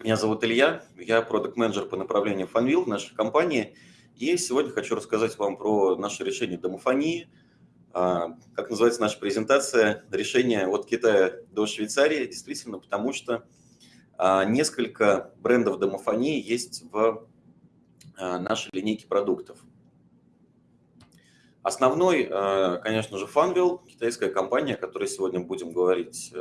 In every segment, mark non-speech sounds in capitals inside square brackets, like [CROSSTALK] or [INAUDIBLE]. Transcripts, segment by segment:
Меня зовут Илья, я продукт-менеджер по направлению Funwheel в нашей компании. И сегодня хочу рассказать вам про наше решение домофонии. А, как называется наша презентация? Решение от Китая до Швейцарии. Действительно, потому что а, несколько брендов домофонии есть в а, нашей линейке продуктов. Основной, конечно же, Funwheel, китайская компания, о которой сегодня будем говорить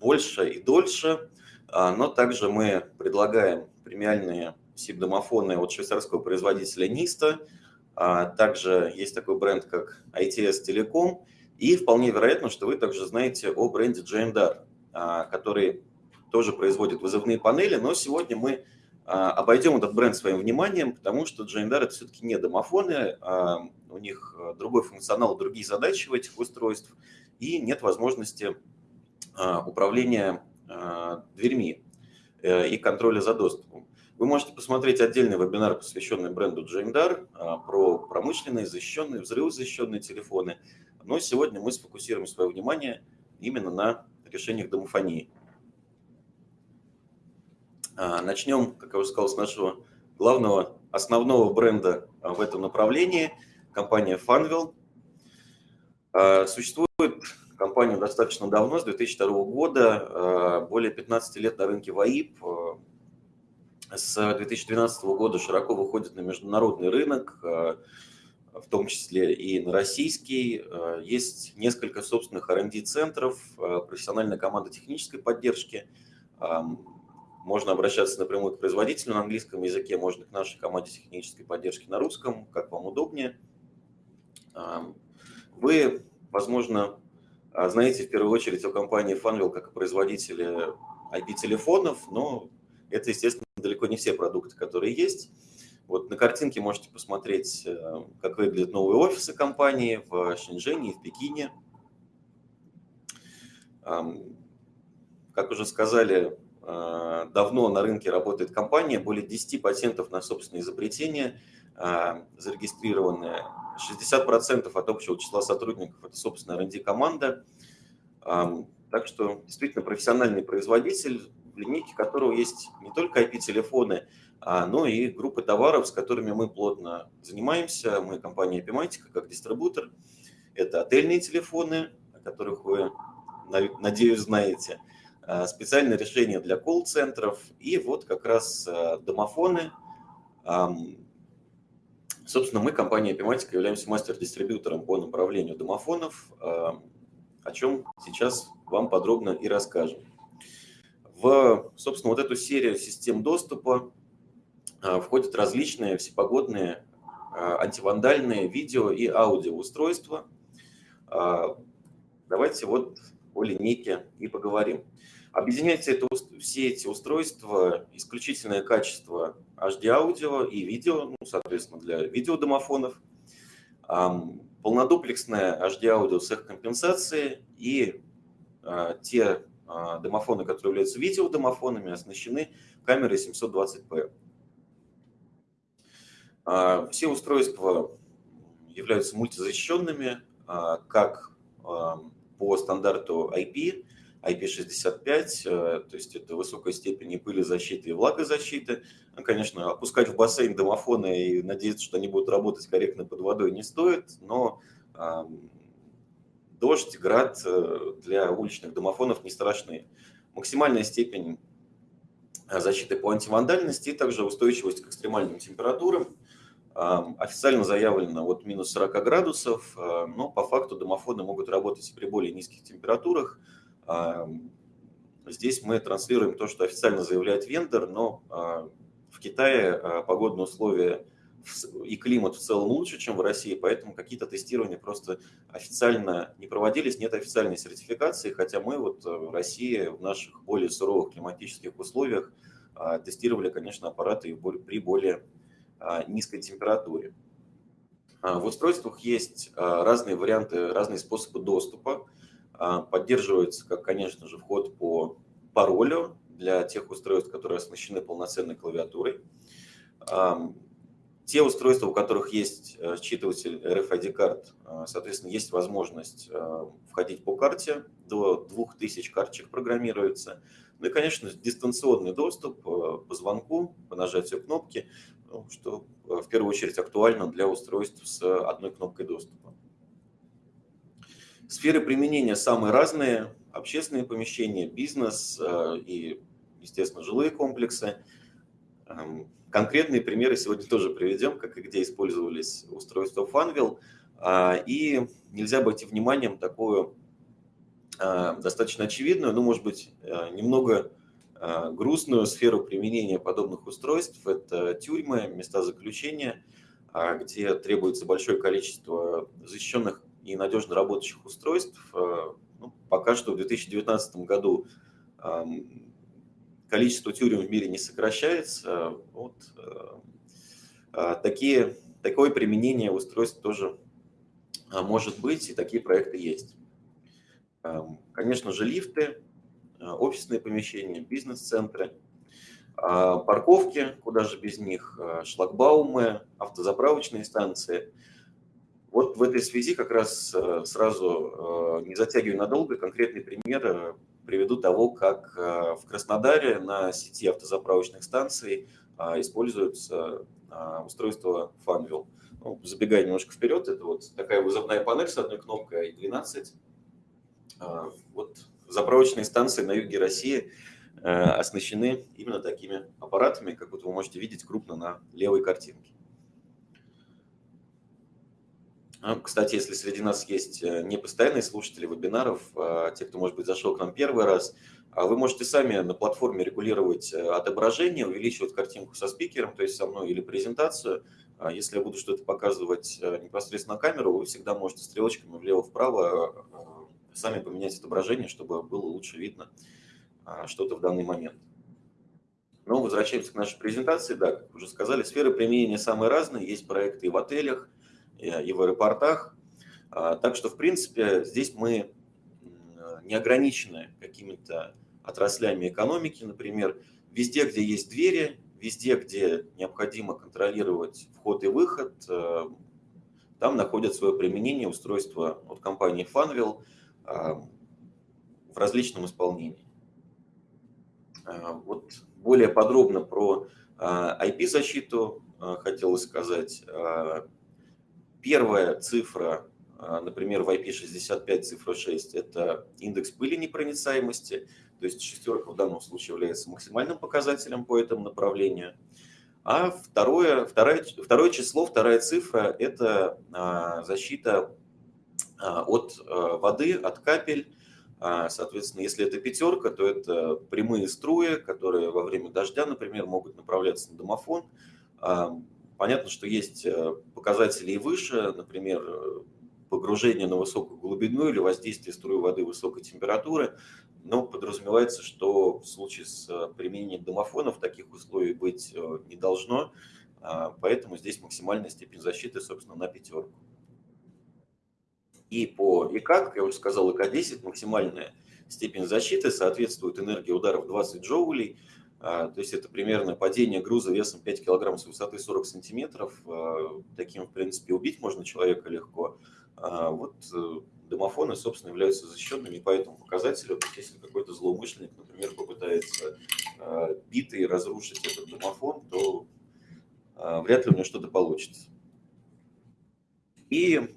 больше и дольше. А, но также мы предлагаем премиальные SIP-домофоны от швейцарского производителя Nista. А, также есть такой бренд, как ITS Telecom. И вполне вероятно, что вы также знаете о бренде JMDAR, а, который тоже производит вызывные панели. Но сегодня мы обойдем этот бренд своим вниманием, потому что JMDAR это все-таки не домофоны, у них другой функционал, другие задачи у этих устройств, и нет возможности управления дверьми э, и контроля за доступом. Вы можете посмотреть отдельный вебинар, посвященный бренду Джеймдар, про промышленные, защищенные, взрывозащищенные телефоны. Но сегодня мы сфокусируем свое внимание именно на решениях домофонии. А, начнем, как я уже сказал, с нашего главного, основного бренда а, в этом направлении, компания Funwheel. Существует компанию достаточно давно, с 2002 года, э, более 15 лет на рынке ВАИП. Э, с 2012 года широко выходит на международный рынок, э, в том числе и на российский. Есть несколько собственных R&D-центров, профессиональная команда технической поддержки. Можно обращаться напрямую к производителю на английском языке, можно к нашей команде технической поддержки на русском, как вам удобнее. Вы, возможно, знаете, в первую очередь о компании Funwheel как о производителе IP-телефонов, но это, естественно, далеко не все продукты, которые есть. Вот на картинке можете посмотреть, э, как выглядят новые офисы компании в Шэньчжэне и в Пекине. Как уже сказали, давно на рынке работает компания, более 10 патентов на собственные изобретения э, зарегистрированные 60% от общего числа сотрудников – это, собственно, R&D команда. Так что действительно профессиональный производитель, в линейке которого есть не только IP-телефоны, а, но и группы товаров, с которыми мы плотно занимаемся. Мы компания Epimatica как дистрибутор. Это отельные телефоны, о которых вы, надеюсь, знаете. А, специальные решения для колл-центров и вот как раз а, домофоны, Собственно, мы, компания Epimatica, являемся мастер-дистрибьютором по направлению домофонов, а, о чем сейчас вам подробно и расскажем. В, собственно, вот эту серию систем доступа а, входят различные всепогодные а, антивандальные видео и аудио устройства. Давайте вот о линейке и поговорим. Объединяется это, все эти устройства исключительное качество HD-аудио и видео, ну, соответственно, для видеодомофонов, полнодуплексное HD-аудио с их компенсацией и а, те а, домофоны, которые являются видеодомофонами, оснащены камерой 720p. А, все устройства являются мультизащищенными, как по стандарту IP, IP65, э, то есть это высокая степень и пылезащиты, и влагозащиты. Ну, конечно, опускать в бассейн домофоны и надеяться, что они будут работать корректно под водой не стоит, но дождь, град э, для уличных домофонов не страшны. Максимальная степень э, защиты по антивандальности и также устойчивость к экстремальным температурам. Официально заявлено от минус 40 градусов, но по факту домофоны могут работать при более низких температурах, Здесь мы транслируем то, что официально заявляет вендор, но а, в Китае а, погодные условия и климат в целом лучше, чем в России, поэтому какие-то тестирования просто официально не проводились, нет официальной сертификации, хотя мы вот э, в России в наших более суровых климатических условиях а, тестировали, конечно, аппараты при более низкой температуре. В устройствах есть разные варианты, разные способы доступа. А, поддерживается, как, конечно же, вход по паролю для тех устройств, которые оснащены полноценной клавиатурой. те устройства, у которых есть считыватель RFID карт, соответственно, есть возможность входить по карте, до 2000 карточек программируется. Ну и, конечно, дистанционный доступ по звонку, по нажатию кнопки, ну, что в первую очередь актуально для устройств с одной кнопкой доступа. Сферы применения самые разные. Общественные помещения, бизнес э, и, естественно, жилые комплексы. Эм, конкретные примеры сегодня [LAUGHS] тоже приведем, как и где использовались устройства Funwheel. А, и нельзя обойти вниманием такую э, достаточно очевидную, но, может быть, э, немного грустную сферу применения подобных устройств. Это тюрьмы, места заключения, а, где требуется большое количество защищенных и надежно работающих устройств. Э, ну, пока что в 2019 году количество тюрем в мире не сокращается. Вот, э, а, такие, такое применение устройств тоже может быть, и такие проекты есть. Конечно же, лифты, э, офисные помещения, бизнес-центры, парковки, куда же без них, шлагбаумы, автозаправочные станции – вот в этой связи как раз э, сразу, э, не затягивая надолго, конкретный пример э, приведу того, как в Краснодаре на сети автозаправочных станций используется устройство Funwheel. Ну, забегая немножко вперед, это вот такая вызывная панель с одной кнопкой i12. Вот заправочные станции на юге России оснащены именно такими аппаратами, как вот вы можете видеть крупно на левой картинке. Ну, кстати, если среди нас есть э, непостоянные слушатели вебинаров, а, те, кто, может быть, зашел к нам первый раз, а вы можете сами на платформе регулировать э, отображение, увеличивать картинку со спикером, то есть со мной, или презентацию. А если я буду что-то показывать э, непосредственно камеру, вы всегда можете стрелочками влево-вправо сами поменять отображение, чтобы было лучше видно что-то в данный момент. Но возвращаемся к нашей презентации. Да, как уже сказали, сферы применения самые разные. Есть проекты и в отелях, и в аэропортах. А, так что, в принципе, здесь мы не ограничены какими-то отраслями экономики, например, везде, где есть двери, везде, где необходимо контролировать вход и выход, э, там находят свое применение устройства от компании Funwheel а, в различном исполнении. А, вот более подробно про IP-защиту хотелось сказать. Первая цифра, а, например, в IP65 цифра 6, это индекс пыли непроницаемости, то есть шестерка в данном случае является максимальным показателем по этому направлению. А второе, второе, второе число, вторая цифра – это а, защита а, от воды, от капель. Соответственно, если это пятерка, то это прямые струи, которые во время дождя, например, могут направляться на домофон. Понятно, что есть э, показатели и выше, например, э, погружение на высокую глубину или воздействие струи воды высокой температуры, но подразумевается, что в случае с э, применением домофонов таких условий быть не должно, а, поэтому здесь максимальная степень защиты, собственно, на пятерку. И по ИК, как я уже сказал, ИК-10 максимальная степень защиты соответствует энергии ударов 20 джоулей, то есть это примерно падение груза весом 5 кг с высоты 40 сантиметров. А, таким, в принципе, убить можно человека легко. А, вот э, домофоны, собственно, являются защищенными по этому показателю. Если какой-то злоумышленник, например, попытается битый разрушить этот домофон, то вряд ли у него что-то получится. И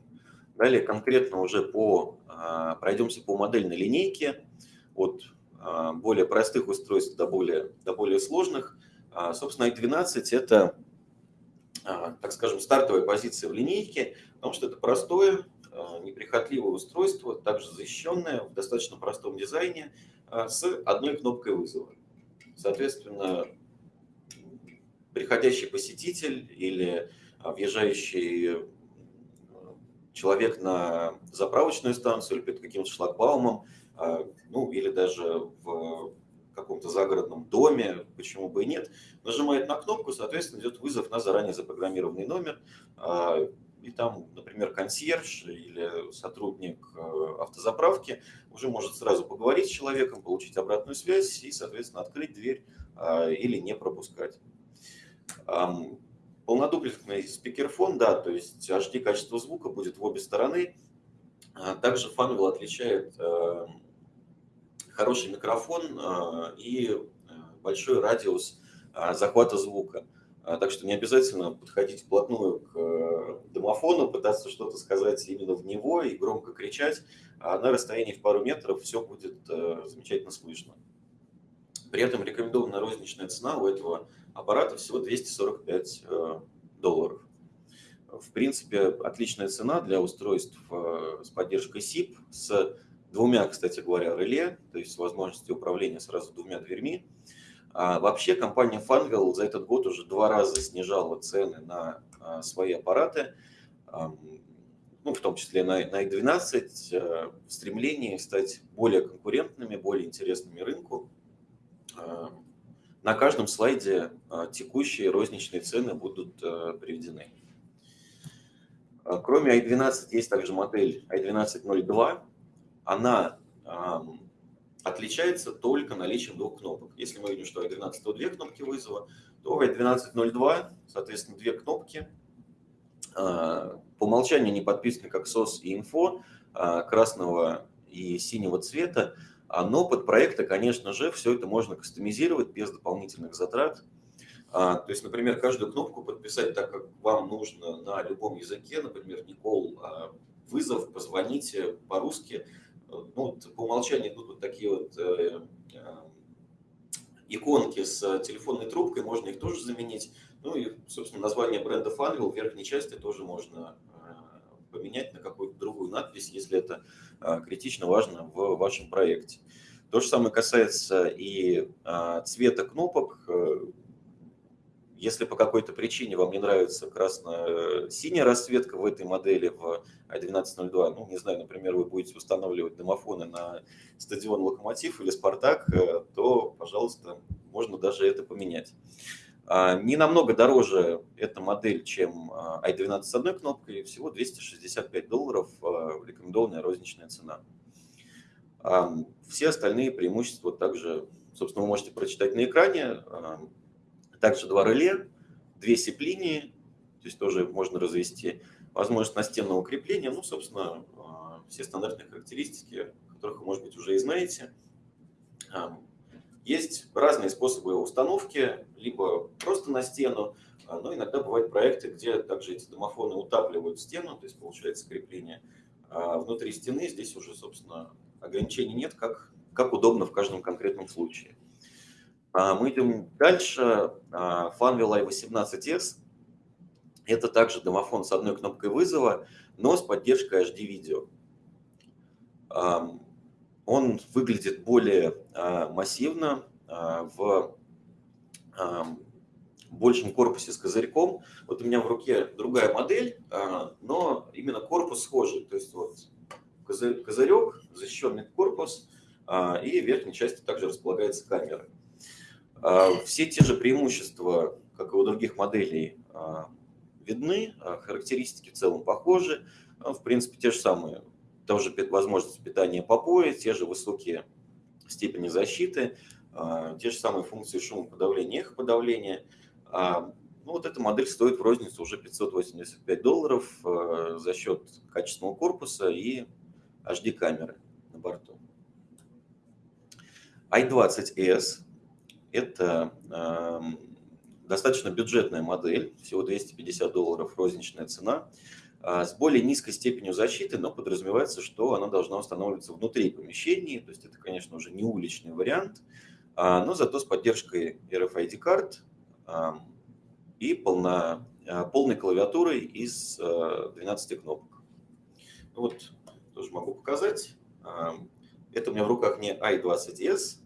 далее конкретно уже по, пройдемся по модельной линейке от а, более простых устройств до более, до более сложных. А, собственно, i12 – это, а, так скажем, стартовая позиция в линейке, потому что это простое, неприхотливое устройство, также защищенное в достаточно простом дизайне с одной кнопкой вызова. Соответственно, приходящий посетитель или въезжающий человек на заправочную станцию или перед каким-то шлагбаумом – а, ну или даже в каком-то загородном доме, почему бы и нет, нажимает на кнопку, соответственно, идет вызов на заранее запрограммированный номер, а, и там, например, консьерж или сотрудник э, автозаправки уже может сразу поговорить с человеком, получить обратную связь и, соответственно, открыть дверь а, или не пропускать. По полнодуплексный спикерфон, да, то есть HD качество звука будет в обе стороны. А также Funwell отличает э, хороший микрофон э, и большой радиус захвата звука. Так что не обязательно подходить вплотную к домофону, пытаться что-то сказать именно в него и громко кричать. А на расстоянии в пару метров все будет замечательно слышно. При этом рекомендованная розничная цена у этого аппарата всего 245 э, долларов. В принципе, отличная цена для устройств э, с поддержкой SIP, с двумя, кстати говоря, реле, то есть с возможностью управления сразу двумя дверьми. А вообще компания Funwell за этот год уже два раза снижала цены на э, свои аппараты, ну, в том числе на, на i12, в стремлении стать более конкурентными, более интересными рынку. Э, на каждом слайде э, текущие розничные цены будут э, приведены. Кроме i12 есть также модель i1202. Она отличается только наличием двух кнопок. Если мы видим, что i12 две кнопки вызова, то в i1202, соответственно, две кнопки. По умолчанию не подписаны как SOS и Info красного и синего цвета. А, но под проекты, конечно же, все это можно кастомизировать без дополнительных затрат. А, то есть, например, каждую кнопку подписать так, как вам нужно на любом языке. Например, Никол, а, вызов, позвоните по-русски. Ну, по умолчанию идут вот такие вот э, иконки с телефонной трубкой, можно их тоже заменить. Ну и, собственно, название бренда Funwheel в верхней части тоже можно поменять на какую-то другую надпись, если это критично важно в вашем проекте. То же самое касается и цвета кнопок. Э, если по какой-то причине вам не нравится красно-синяя расцветка в этой модели в i1202, ну, не знаю, например, вы будете устанавливать домофоны на стадион «Локомотив» или «Спартак», э, то, пожалуйста, можно даже это поменять. А, не намного дороже эта модель, чем а, i12 с одной кнопкой, всего 265 долларов а, рекомендованная розничная цена. Все остальные преимущества также, собственно, вы можете прочитать на экране. Также два реле, две сип-линии, то есть тоже можно развести. Возможность настенного крепления, ну, собственно, все стандартные характеристики, которых вы, может быть, уже и знаете. Есть разные способы установки, либо просто на стену, а, но иногда бывают проекты, где также эти домофоны утапливают стену, то есть получается крепление а внутри стены. Здесь уже, собственно, ограничений нет, как, как удобно в каждом конкретном случае. А, мы идем дальше. Funwheel i18s. Это также домофон с одной кнопкой вызова, но с поддержкой HD-видео. Он выглядит более а, массивно а, в большем корпусе с козырьком. Вот у меня в руке другая модель, а, но именно корпус схожий. То есть вот козырек, защищенный корпус, и в верхней части также располагается камера. Все те же преимущества, как и у других моделей, видны, характеристики в целом похожи. В принципе, те же самые тоже возможность питания по пояс, те же высокие степени защиты, а, те же самые функции шумоподавления, эхоподавления. А, ну, вот эта модель стоит в розницу уже 585 долларов а, за счет качественного корпуса и HD-камеры на борту. i20s – это достаточно бюджетная модель, всего 250 долларов розничная цена – а, с более низкой степенью защиты, но подразумевается, что она должна устанавливаться внутри помещений, то есть это, конечно, уже не уличный вариант, а, но зато с поддержкой RFID-карт и полно, а, полной клавиатурой из 12 кнопок. Ну вот, тоже могу показать. Это у меня в руках не i20s,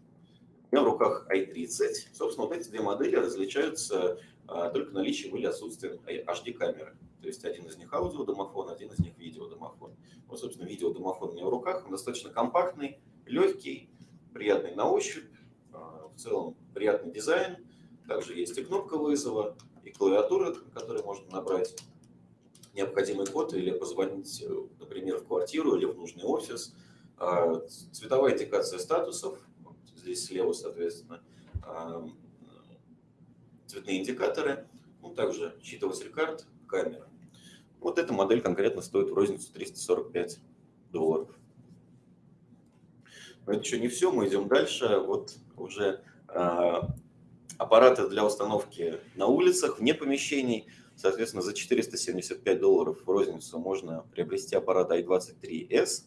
у меня в руках i30. Собственно, вот эти две модели различаются только наличием или отсутствием HD-камеры. То есть один из них аудиодомофон, один из них видеодомофон. Вот, собственно, видеодомофон у меня в руках, он достаточно компактный, легкий, приятный на ощупь, а, в целом приятный дизайн. Также есть и кнопка вызова, и клавиатура, на которой можно набрать необходимый код или позвонить, например, в квартиру или в нужный офис. А, цветовая индикация статусов, здесь слева, соответственно, а, цветные индикаторы – ну, также считыватель карт, камера. Вот эта модель конкретно стоит в розницу 345 долларов. Но это еще не все, мы идем дальше. Вот уже э, аппараты для установки на улицах, вне помещений. Соответственно, за 475 долларов в розницу можно приобрести аппарат i23s.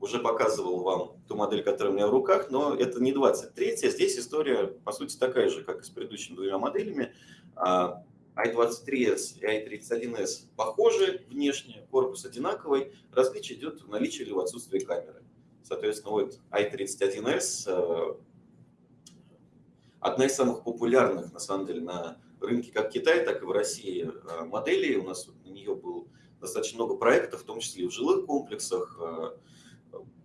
Уже показывал вам ту модель, которая у меня в руках, но это не 23 -я. Здесь история, по сути, такая же, как и с предыдущими двумя моделями. А, i23s и i31s похожи внешне, корпус одинаковый. Различие идет в наличии или в отсутствии камеры. Соответственно, вот i31s э, одна из самых популярных, на самом деле, на рынке как Китая, так и в России э, моделей. У нас на нее было достаточно много проектов, в том числе и в жилых комплексах.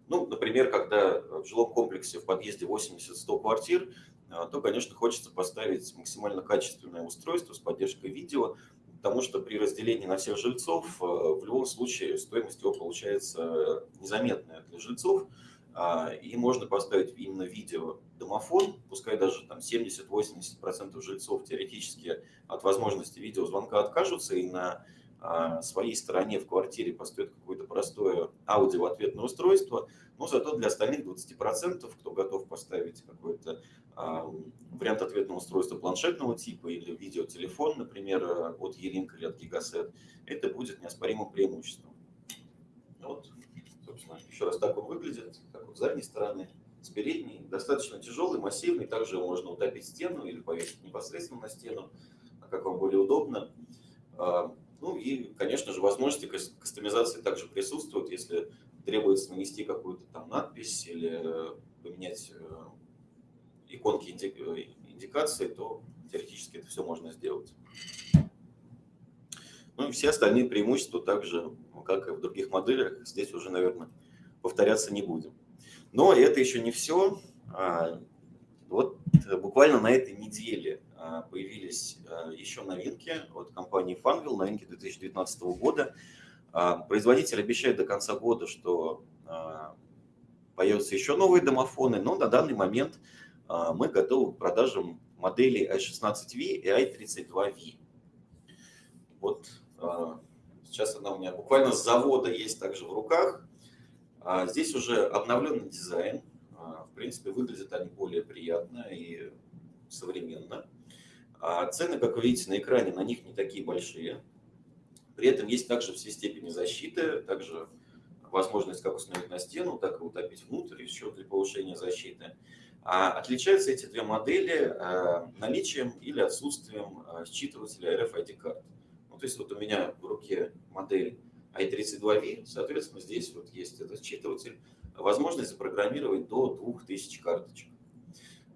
Э, ну, например, когда в жилом комплексе в подъезде 80-100 квартир, а, то, конечно, хочется поставить максимально качественное устройство с поддержкой видео, потому что при разделении на всех жильцов э, в любом случае стоимость его получается незаметная для жильцов, а, и можно поставить именно видео домофон, пускай даже там 70-80% жильцов теоретически от возможности видеозвонка откажутся и на своей стороне в квартире поставят какое-то простое аудио-ответное устройство, но зато для остальных 20%, кто готов поставить какой-то а, вариант ответного устройства планшетного типа или видеотелефон, например, от E-Link или от Gigaset, это будет неоспоримым преимуществом. Вот, собственно, еще раз так он выглядит, так вот с задней стороны, с передней, достаточно тяжелый, массивный, также можно утопить стену или повесить непосредственно на стену, как вам более удобно. Ну и, конечно же, возможности кастомизации также присутствуют, если требуется нанести какую-то там надпись или поменять э, иконки э, индикации, то теоретически это все можно сделать. Ну и все остальные преимущества также, как и в других моделях, здесь уже, наверное, повторяться не будем. Но это еще не все. А, вот буквально на этой неделе появились а, еще новинки от компании Funwheel, новинки 2019 года. А, производитель обещает до конца года, что появятся еще новые домофоны, но на данный момент мы готовы к продажам моделей i16V и i32V. Вот сейчас она у меня буквально с завода есть также в руках. Здесь уже обновленный дизайн. В принципе, выглядят они более приятно и современно. А цены, как вы видите на экране, на них не такие большие. При этом есть также все степени защиты, также возможность как установить на стену, так и утопить внутрь, еще для повышения защиты. А отличаются эти две модели а, наличием или отсутствием а, считывателя RFID карт. Ну, то есть вот у меня в руке модель i32V, соответственно, здесь вот есть этот считыватель, возможность запрограммировать до 2000 карточек.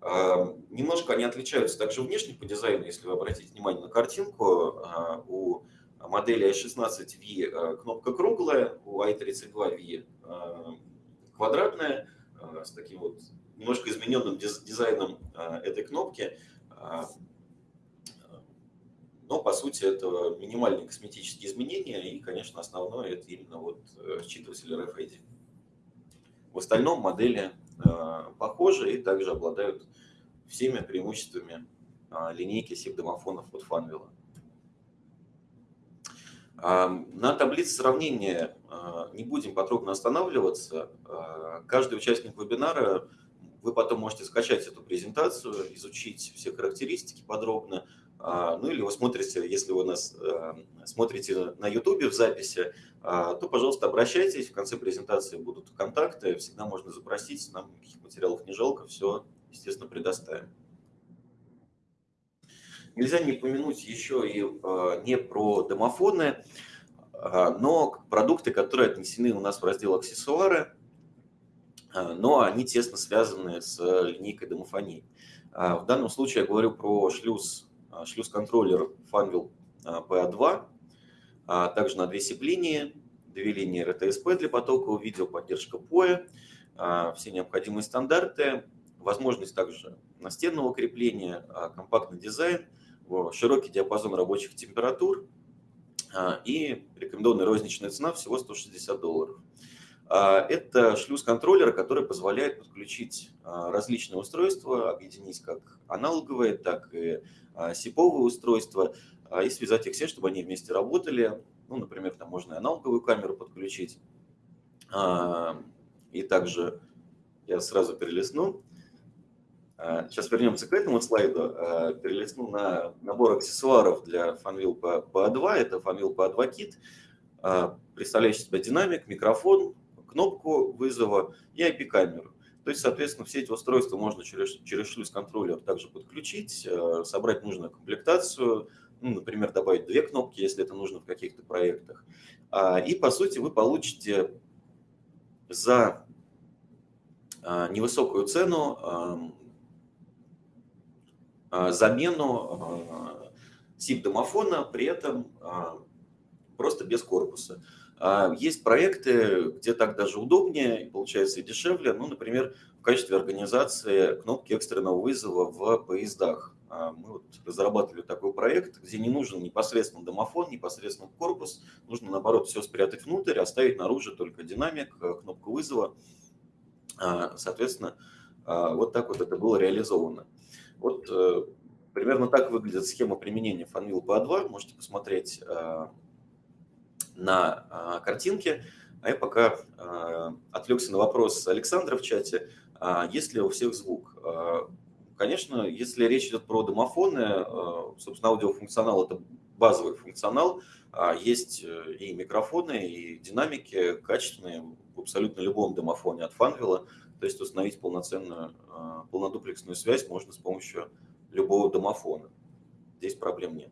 Немножко они отличаются также внешне по дизайну, если вы обратите внимание на картинку. А, у модели i16V а, кнопка круглая, у i32V а, квадратная, с таким вот немножко измененным дизайном этой кнопки. Но, по сути, это минимальные косметические изменения, и, конечно, основное – это именно вот э, считыватель RFID. В остальном модели Э, похожи и также обладают всеми преимуществами а, линейки SIP-домофонов от Fanvil. На таблице сравнения а, не будем подробно останавливаться. Каждый участник вебинара, вы потом можете скачать эту презентацию, изучить все характеристики подробно, ну или вы смотрите, если вы нас э, смотрите на YouTube в записи, а, то, пожалуйста, обращайтесь. В конце презентации будут контакты. Всегда можно запросить. Нам никаких материалов не жалко. Все, естественно, предоставим. Нельзя не упомянуть еще и э, не про домофоны, а, но продукты, которые отнесены у нас в раздел аксессуары, но они тесно связаны с линейкой домофонии. В данном случае я говорю про шлюз а, шлюз-контроллер Funwheel PA2, а также на две SIP-линии, две линии RTSP для потокового видео, поддержка POE, все необходимые стандарты, возможность также настенного крепления, компактный дизайн, широкий диапазон рабочих температур и рекомендованная розничная цена всего 160 долларов. Это шлюз-контроллер, который позволяет подключить различные устройства, объединить как аналоговые, так и сиповые устройства и связать их все, чтобы они вместе работали. Ну, например, там можно и аналоговую камеру подключить. И также я сразу перелистну. Сейчас вернемся к этому слайду. Перелистну на набор аксессуаров для Fanvil PA2. Это Fanvil PA2 Kit, представляющий себя динамик, микрофон, кнопку вызова и IP-камеру. То есть, соответственно, все эти устройства можно через, через шлюз-контроллер также подключить, собрать нужную комплектацию, ну, например, добавить две кнопки, если это нужно в каких-то проектах. И, по сути, вы получите за невысокую цену замену SIP-домофона, при этом просто без корпуса. Есть проекты, где так даже удобнее получается и дешевле. Ну, например, в качестве организации кнопки экстренного вызова в поездах. Мы вот разрабатывали такой проект, где не нужен непосредственно домофон, непосредственно корпус. Нужно, наоборот, все спрятать внутрь, оставить наружу только динамик, кнопку вызова. Соответственно, вот так вот это было реализовано. Вот э, примерно так выглядит схема применения Fanvil PA2. Можете посмотреть э, на э, картинке. А я пока отвлекся на вопрос Александра в чате. А есть ли у всех звук? Конечно, если речь идет про домофоны, собственно, аудиофункционал – это базовый функционал. А есть и микрофоны, и динамики качественные в абсолютно любом домофоне от Fanvil. То есть установить полноценную, а, полнодуплексную связь можно с помощью любого домофона. Здесь проблем нет.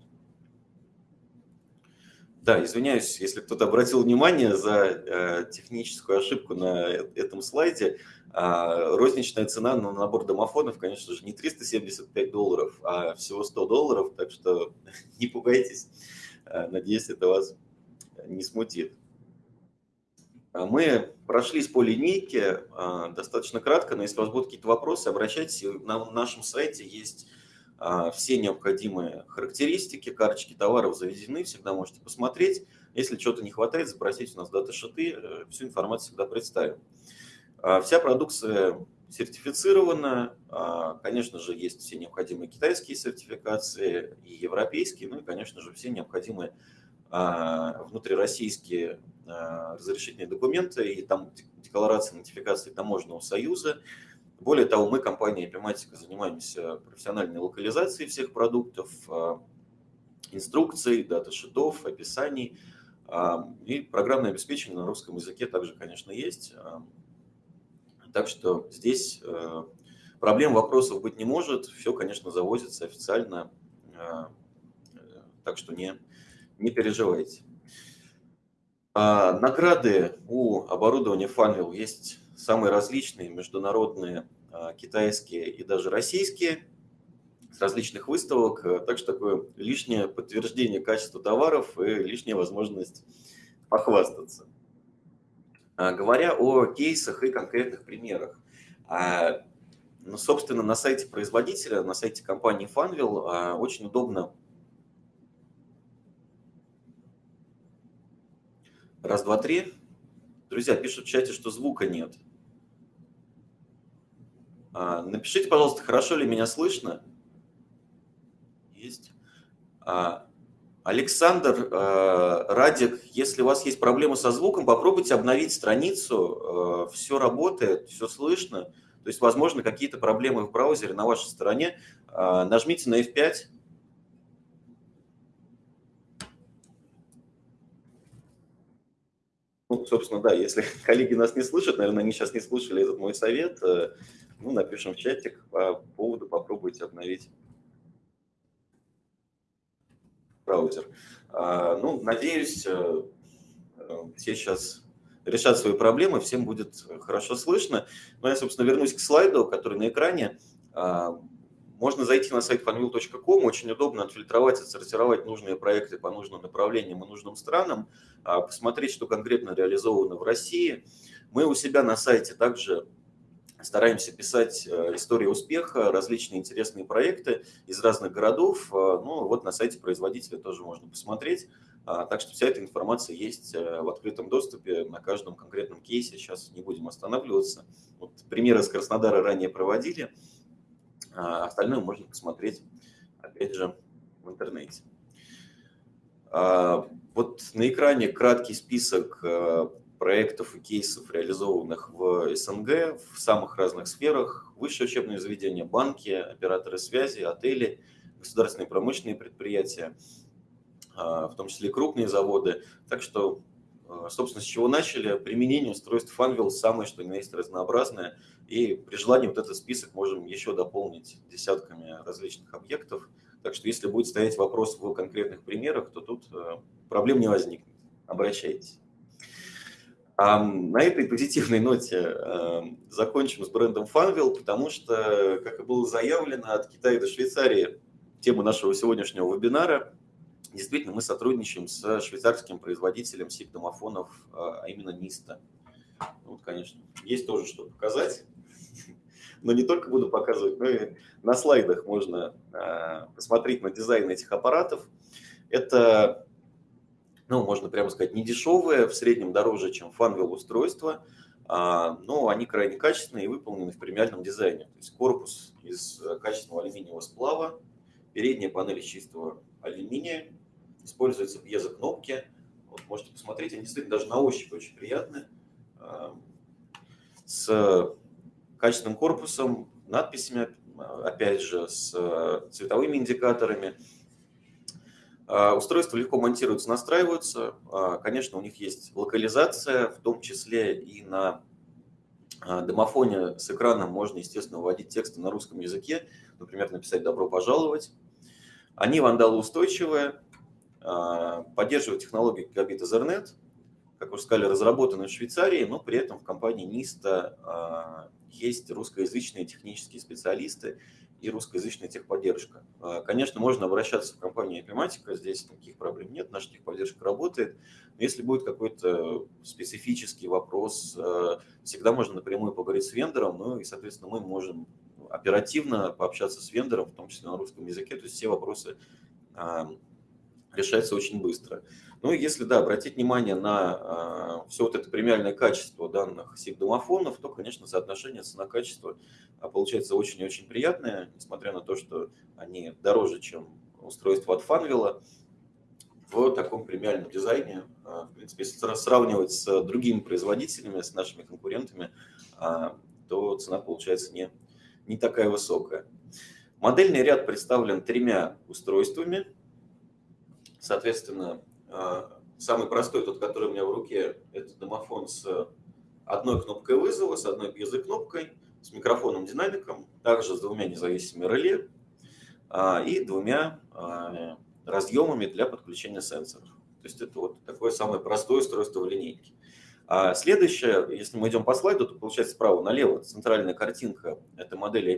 Да, извиняюсь, если кто-то обратил внимание за э, техническую ошибку на э, этом слайде. А, розничная цена на набор домофонов, конечно же, не 375 долларов, а всего 100 долларов, так что [LAUGHS] не пугайтесь. Э, надеюсь, это вас не смутит. А мы прошлись по линейке а, достаточно кратко, но если у вас будут какие-то вопросы, обращайтесь. На нашем сайте есть все необходимые характеристики, карточки товаров заведены, всегда можете посмотреть. Если чего-то не хватает, запросите у нас дата-шиты, э, всю информацию всегда представим. Вся продукция сертифицирована, конечно же, есть все необходимые китайские сертификации и европейские, ну и, конечно же, все необходимые внутрироссийские разрешительные документы и там декларация нотификации таможенного союза. Более того, мы, компания Epimatica, занимаемся профессиональной локализацией всех продуктов, э, инструкций, дата-шитов, описаний. Э, и программное обеспечение на русском языке также, конечно, есть. Так что здесь проблем, вопросов быть не может. Все, конечно, завозится официально. Так что не, не переживайте. Награды у оборудования Funwheel есть самые различные, международные, а, китайские и даже российские, с различных выставок. А, так что такое лишнее подтверждение качества товаров и лишняя возможность похвастаться. Говоря о кейсах и конкретных примерах. Ну, собственно, на сайте производителя, на сайте компании Funwheel очень удобно Раз, два, три. Друзья, пишут в чате, что звука нет. А, напишите, пожалуйста, хорошо ли меня слышно? Есть. А, Александр, а, Радик, если у вас есть проблемы со звуком, попробуйте обновить страницу. Все работает, все слышно. То есть, возможно, какие-то проблемы в браузере на вашей стороне. Нажмите на F5, Ну, собственно, да, если [LAUGHS] коллеги нас не слышат, наверное, они сейчас не слышали этот мой совет, э, ну, напишем в чатик по поводу, попробуйте обновить браузер. А, ну, надеюсь, э, э, все сейчас решат свои проблемы, всем будет хорошо слышно. Но я, собственно, вернусь к слайду, который на экране. А, можно зайти на сайт fanvil.com, очень удобно отфильтровать, отсортировать нужные проекты по нужным направлениям и нужным странам, а, посмотреть, что конкретно реализовано в России. Мы у себя на сайте также стараемся писать э, истории успеха, различные интересные проекты из разных городов. А, ну, вот на сайте производителя тоже можно посмотреть. Так что вся эта информация есть в открытом доступе на каждом конкретном кейсе. Сейчас не будем останавливаться. Вот примеры с Краснодара ранее проводили. Остальное можно посмотреть, опять же, в интернете. Вот на экране краткий список проектов и кейсов, реализованных в СНГ в самых разных сферах. Высшее учебное заведение, банки, операторы связи, отели, государственные промышленные предприятия, а, в том числе крупные заводы. Так что, а, собственно, с чего начали? Применение устройств Funwheel самое, что ни на есть разнообразное. И при желании вот этот список можем еще дополнить десятками различных объектов. Так что если будет стоять вопрос в конкретных примерах, то тут а, проблем не возникнет. Обращайтесь. А на этой позитивной ноте закончим с брендом Funwheel, потому что, как и было заявлено, от Китая до Швейцарии, тема нашего сегодняшнего вебинара, действительно мы сотрудничаем с швейцарским производителем SIP-домофонов, а именно Nista. Вот, конечно, есть тоже что показать, [LAUGHS] но не только буду показывать, но и на слайдах можно э, посмотреть на дизайн этих аппаратов. Это ну, можно прямо сказать, не дешевые, в среднем дороже, чем фанвел устройства, но они крайне качественные и выполнены в премиальном дизайне. То есть корпус из качественного алюминиевого сплава, передняя панель из чистого алюминия, используются пьезокнопки. Вот можете посмотреть, они действительно даже на ощупь очень приятные. А, с качественным корпусом, надписями, опять же, с цветовыми индикаторами – устройства легко монтируются, настраиваются. А, конечно, у них есть локализация, в том числе и на а, домофоне с экраном можно, естественно, вводить тексты на русском языке, например, написать «добро пожаловать». Они вандалоустойчивые, поддерживают технологию гигабит Ethernet, как уже сказали, разработаны в Швейцарии, но при этом в компании NISTA есть русскоязычные технические специалисты, и русскоязычная техподдержка. А, конечно, можно обращаться в компанию Epimatica, здесь никаких проблем нет, наша техподдержка работает. Но если будет какой-то специфический вопрос, а, всегда можно напрямую поговорить с вендором, ну и, соответственно, мы можем оперативно пообщаться с вендором, в том числе на русском языке, то есть все вопросы а, решаются очень быстро. Ну и если, да, обратить внимание на все вот это премиальное качество данных SIP-домофонов, то, конечно, соотношение цена-качество а получается очень и очень приятная, несмотря на то, что они дороже, чем устройство от Фанвилла, в таком премиальном дизайне. А, в принципе, если сравнивать с другими производителями, с нашими конкурентами, а, то цена получается не, не такая высокая. Модельный ряд представлен тремя устройствами. Соответственно, самый простой, тот, который у меня в руке, это домофон с одной кнопкой вызова, с одной пьезокнопкой – с микрофоном динамиком, также с двумя независимыми реле а, и двумя а, разъемами для подключения сенсоров. То есть это вот такое самое простое устройство в линейке. А следующее, если мы идем по слайду, то получается справа налево центральная картинка – это модель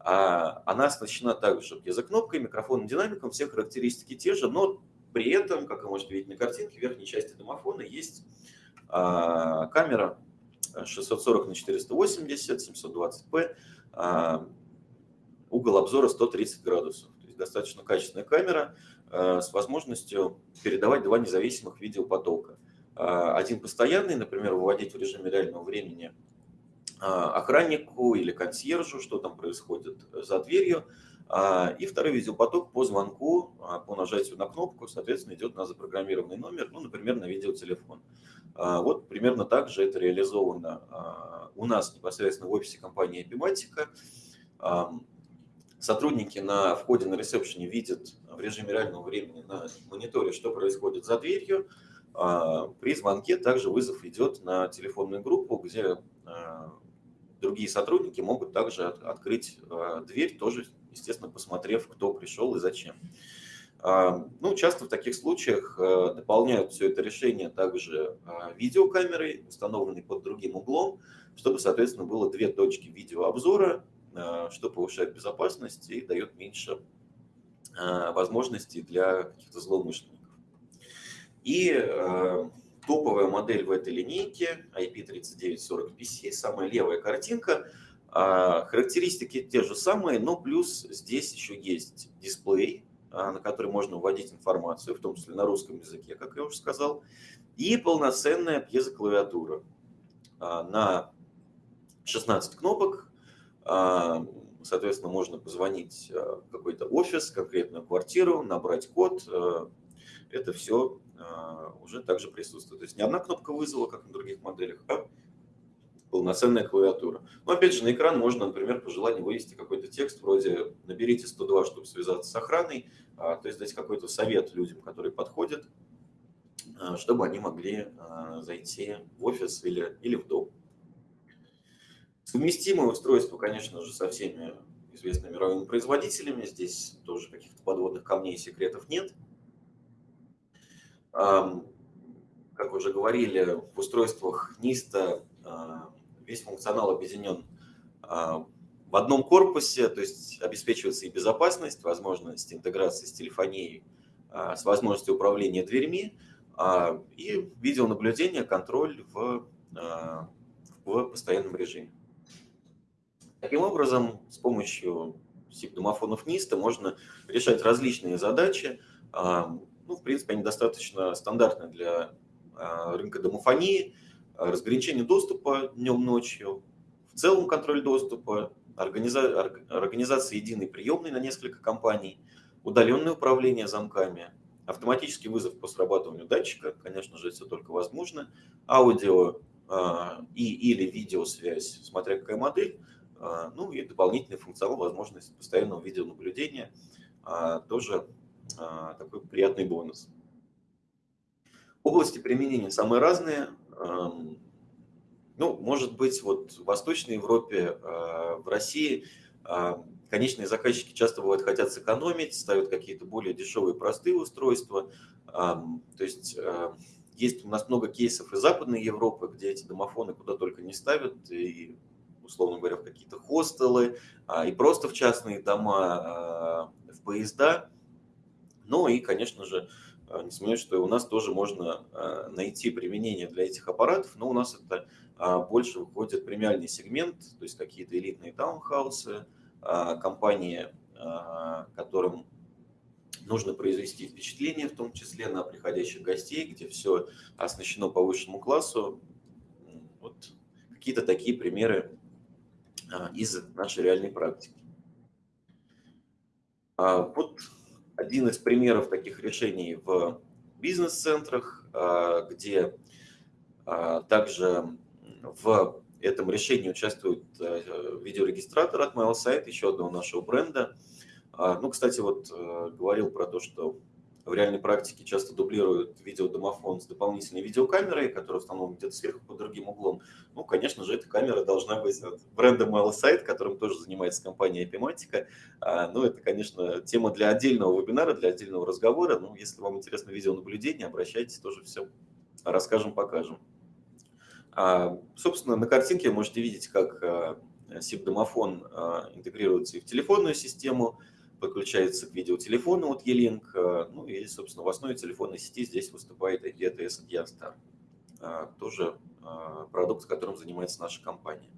IP3941PC. Она оснащена также пьезокнопкой, микрофоном, динамиком, все характеристики те же, но при этом, как вы можете видеть на картинке, в верхней части домофона есть камера 640 на 480, 720p, а, угол обзора 130 градусов. То есть достаточно качественная камера а, с возможностью передавать два независимых видеопотока. А, один постоянный, например, выводить в режиме реального времени охраннику или консьержу, что там происходит за дверью, и второй видеопоток по звонку, по нажатию на кнопку, соответственно, идет на запрограммированный номер, ну, например, на видеотелефон. А, вот примерно так же это реализовано а, у нас непосредственно в офисе компании Epimatica. Сотрудники на входе на ресепшене видят в режиме реального времени на мониторе, что происходит за дверью. А, при звонке также вызов идет на телефонную группу, где другие сотрудники могут также открыть дверь, тоже, естественно, посмотрев, кто пришел и зачем. Ну, часто в таких случаях э, дополняют все это решение также а, видеокамерой, установленной под другим углом, чтобы, соответственно, было две точки видеообзора, что повышает безопасность и дает меньше возможностей для каких-то злоумышленников. И топовая модель в этой линейке IP3940PC, самая левая картинка, характеристики те же самые, но плюс здесь еще есть дисплей, на который можно вводить информацию, в том числе на русском языке, как я уже сказал, и полноценная пьезоклавиатура на 16 кнопок. Соответственно, можно позвонить в какой-то офис, конкретную квартиру, набрать код. Это все уже также присутствует. То есть не одна кнопка вызова, как на других моделях, а полноценная клавиатура. Но опять же на экран можно, например, по желанию вывести какой-то текст вроде «наберите 102, чтобы связаться с охраной», а, то есть дать какой-то совет людям, которые подходят, а, чтобы они могли а, зайти в офис или, или в дом. Совместимое устройство, конечно же, со всеми известными мировыми производителями. Здесь тоже каких-то подводных камней и секретов нет. Как уже говорили, в устройствах NISTA весь функционал объединен а, в одном корпусе, то есть обеспечивается и безопасность, возможность интеграции с телефонией, а, с возможностью управления дверьми а, и видеонаблюдение, контроль в, в постоянном режиме. Таким образом, с помощью SIP-домофонов NIST можно решать различные задачи. Ну, в принципе, они достаточно стандартны для рынка домофонии – разграничение доступа днем-ночью, в целом контроль доступа, организа... организация единой приемной на несколько компаний, удаленное управление замками, автоматический вызов по срабатыванию датчика, конечно же, это только возможно, аудио э, и или видеосвязь, смотря какая модель, э, ну и дополнительный функционал, возможность постоянного видеонаблюдения, э, тоже такой приятный бонус. Области применения самые разные. Ну, может быть, вот в Восточной Европе, а, в России а, конечные заказчики часто бывают хотят сэкономить, ставят какие-то более дешевые, простые устройства. То есть а, есть у нас много кейсов из Западной Европы, где эти домофоны куда только не ставят, и, условно говоря, в какие-то хостелы, и просто в частные дома, в поезда. Ну и, конечно же, а, не сомневаюсь, что у нас тоже можно а, найти применение для этих аппаратов, но у нас это а, больше выходит премиальный сегмент, то есть какие-то элитные таунхаусы, компании, которым нужно произвести впечатление, в том числе на приходящих гостей, где все оснащено по высшему классу. Вот какие-то такие примеры из нашей реальной практики. Вот один из примеров таких решений в бизнес-центрах, а, где а, также в этом решении участвует э, видеорегистратор от MailSite, еще одного нашего бренда. А, ну, кстати, вот э, говорил про то, что в реальной практике часто дублируют видеодомофон с дополнительной видеокамерой, которая установлена где-то сверху под другим углом. Ну, конечно же, эта камера должна быть от бренда MailSite, которым тоже занимается компания Epimatica. Ну, это, конечно, тема для отдельного вебинара, для отдельного разговора. Ну, если вам интересно видеонаблюдение, обращайтесь, тоже все расскажем, покажем. А, собственно, на картинке вы можете видеть, как SIP-домофон интегрируется и в телефонную систему, подключается к видеотелефону от E-Link, э, ну и, собственно, в основе телефонной сети здесь выступает IPTS от. Э, тоже э, продукт, которым занимается наша компания.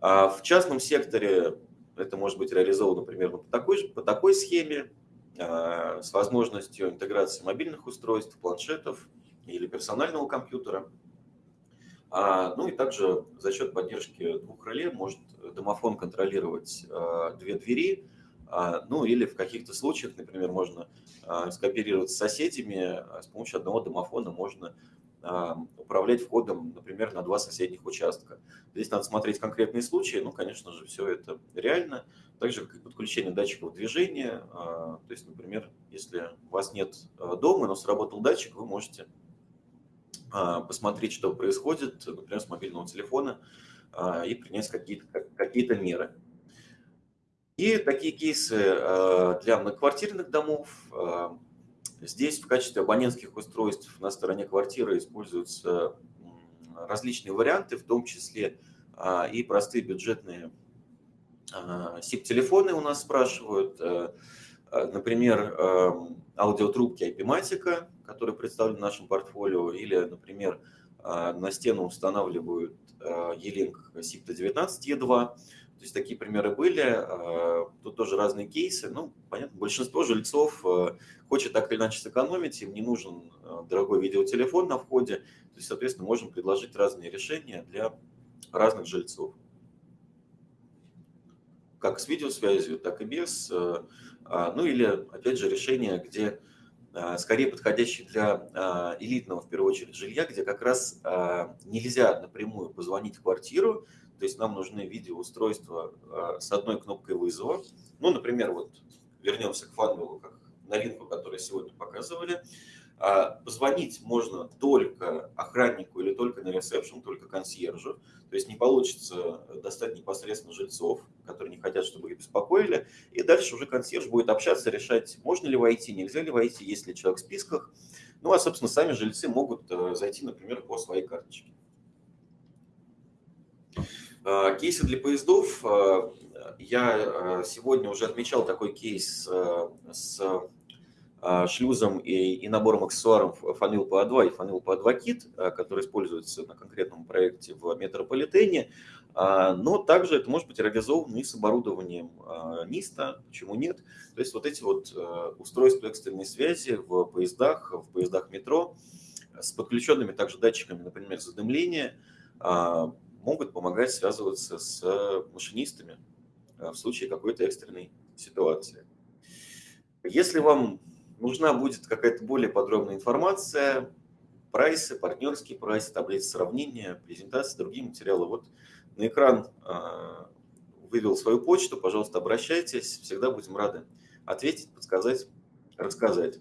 А в частном секторе это может быть реализовано примерно по такой, по такой схеме, с возможностью интеграции мобильных устройств, планшетов или персонального компьютера. А, ну и также за счет поддержки двух реле может домофон контролировать две двери, ну или в каких-то случаях, например, можно а, скооперироваться с соседями, а с помощью одного домофона можно управлять входом, например, на два соседних участка. Здесь надо смотреть конкретные случаи, ну, конечно же, все это реально. Также как и подключение датчиков движения, то есть, например, если у вас нет дома, но сработал датчик, вы можете посмотреть, что происходит, например, с мобильного телефона и принять какие-то какие меры. И такие кейсы э, для многоквартирных домов. Э, здесь в качестве абонентских устройств на стороне квартиры используются различные варианты, в том числе э, и простые бюджетные SIP-телефоны у нас спрашивают. Например, аудиотрубки IP-Matic, которые представлены в нашем портфолио, или, например, на стену устанавливают E-Link SIP-19E2, То есть такие примеры были. А, тут тоже разные кейсы. Ну, понятно, большинство жильцов а, хочет так или иначе сэкономить, им не нужен а, дорогой видеотелефон на входе. То есть, соответственно, можем предложить разные решения для разных жильцов. Как с видеосвязью, так и без. Ну или, опять же, решения, где скорее подходящие для элитного, в первую очередь, жилья, где как раз нельзя напрямую позвонить в квартиру, то есть нам нужны видеоустройства а, с одной кнопкой вызова. Ну, например, вот вернемся к фанвелу, как новинку, которую сегодня показывали. А, позвонить можно только охраннику или только на ресепшн, только консьержу. То есть не получится достать непосредственно жильцов, которые не хотят, чтобы их беспокоили. И дальше уже консьерж будет общаться, решать, можно ли войти, нельзя ли войти, есть ли человек в списках. Ну, а, собственно, сами жильцы могут э, зайти, например, по своей карточке. А, кейсы для поездов. А, я а, сегодня уже отмечал такой кейс с шлюзом и, и набором аксессуаров Фанил PA2 и Фанил PA2 Kit, который используется на конкретном проекте в метрополитене. Но также это может быть реализовано и с оборудованием НИСТа, почему нет. То есть вот эти вот устройства экстренной связи в поездах, в поездах метро с подключенными также датчиками, например, задымления, могут помогать связываться с машинистами в случае какой-то экстренной ситуации. Если вам нужна будет какая-то более подробная информация, прайсы, партнерский прайс, таблицы сравнения, презентации, другие материалы, вот на экран э, вывел свою почту, пожалуйста, обращайтесь, всегда будем рады ответить, подсказать, рассказать.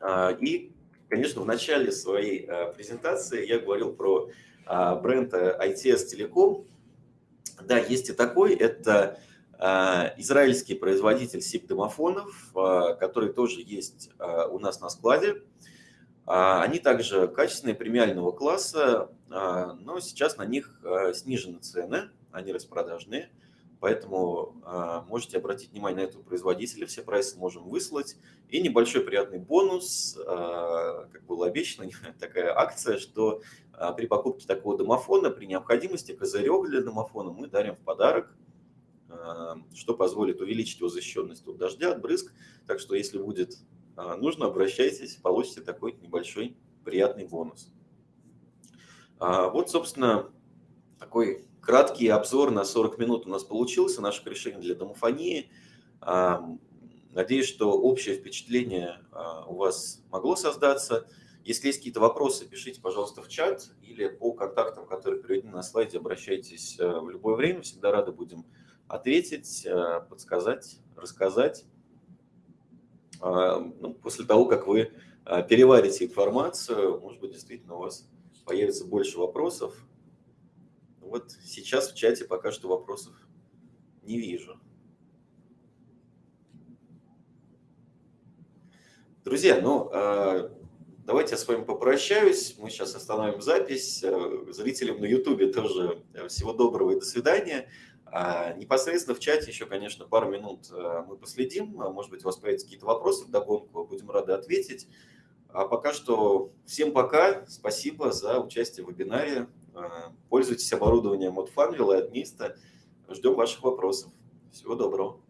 А, и, конечно, в начале своей презентации я говорил про а, бренд ITS Telecom. Да, есть и такой. Это а, израильский производитель SIP-домофонов, а, который тоже есть у нас на складе. Они также качественные, премиального класса, но сейчас на них снижены цены, они распродажные. Поэтому э, можете обратить внимание на этого производителя, все прайсы можем выслать. И небольшой приятный бонус, э, как было обещано, [LAUGHS] такая акция, что э, при покупке такого домофона, при необходимости козырек для домофона мы дарим в подарок, э, что позволит увеличить его защищенность от дождя, от брызг. Так что если будет э, нужно, обращайтесь, получите такой небольшой приятный бонус. А, вот, собственно, такой Краткий обзор на 40 минут у нас получился, наше решение для домофонии. Надеюсь, что общее впечатление а, у вас могло создаться. Если есть какие-то вопросы, пишите, пожалуйста, в чат или по контактам, которые приведены на слайде, обращайтесь в любое время. Всегда рады будем ответить, э, подсказать, рассказать. А, ну, после того, как вы а, переварите информацию, может быть, действительно у вас появится больше вопросов, вот сейчас в чате пока что вопросов не вижу. Друзья, ну, а, давайте я с вами попрощаюсь. Мы сейчас остановим запись. Э, зрителям на YouTube тоже э, всего доброго и до свидания. А, непосредственно в чате еще, конечно, пару минут э, мы последим. Может быть, у вас появятся какие-то вопросы в догонку, будем рады ответить. А пока что всем пока. Спасибо за участие в вебинаре. Э, пользуйтесь оборудованием от Funwheel и от Mist. Ждем ваших вопросов. Всего доброго.